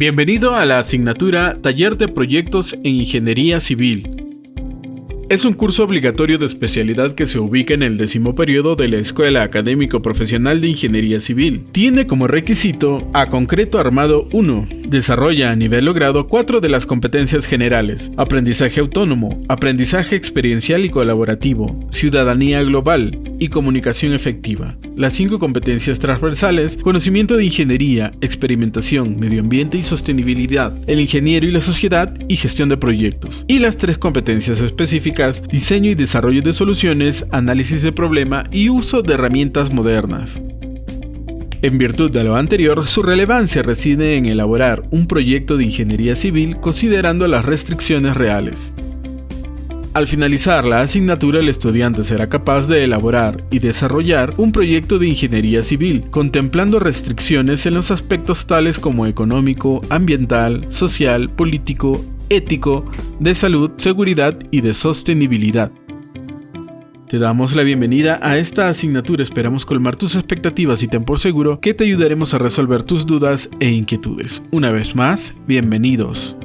Bienvenido a la asignatura Taller de Proyectos en Ingeniería Civil. Es un curso obligatorio de especialidad que se ubica en el décimo periodo de la Escuela Académico Profesional de Ingeniería Civil. Tiene como requisito a concreto armado 1. Desarrolla a nivel logrado cuatro de las competencias generales. Aprendizaje autónomo, aprendizaje experiencial y colaborativo, ciudadanía global y comunicación efectiva. Las cinco competencias transversales, conocimiento de ingeniería, experimentación, medio ambiente y sostenibilidad, el ingeniero y la sociedad y gestión de proyectos. Y las tres competencias específicas diseño y desarrollo de soluciones, análisis de problema y uso de herramientas modernas. En virtud de lo anterior, su relevancia reside en elaborar un proyecto de ingeniería civil considerando las restricciones reales. Al finalizar la asignatura, el estudiante será capaz de elaborar y desarrollar un proyecto de ingeniería civil, contemplando restricciones en los aspectos tales como económico, ambiental, social, político, ético, de salud, seguridad y de sostenibilidad. Te damos la bienvenida a esta asignatura, esperamos colmar tus expectativas y ten por seguro que te ayudaremos a resolver tus dudas e inquietudes. Una vez más, bienvenidos.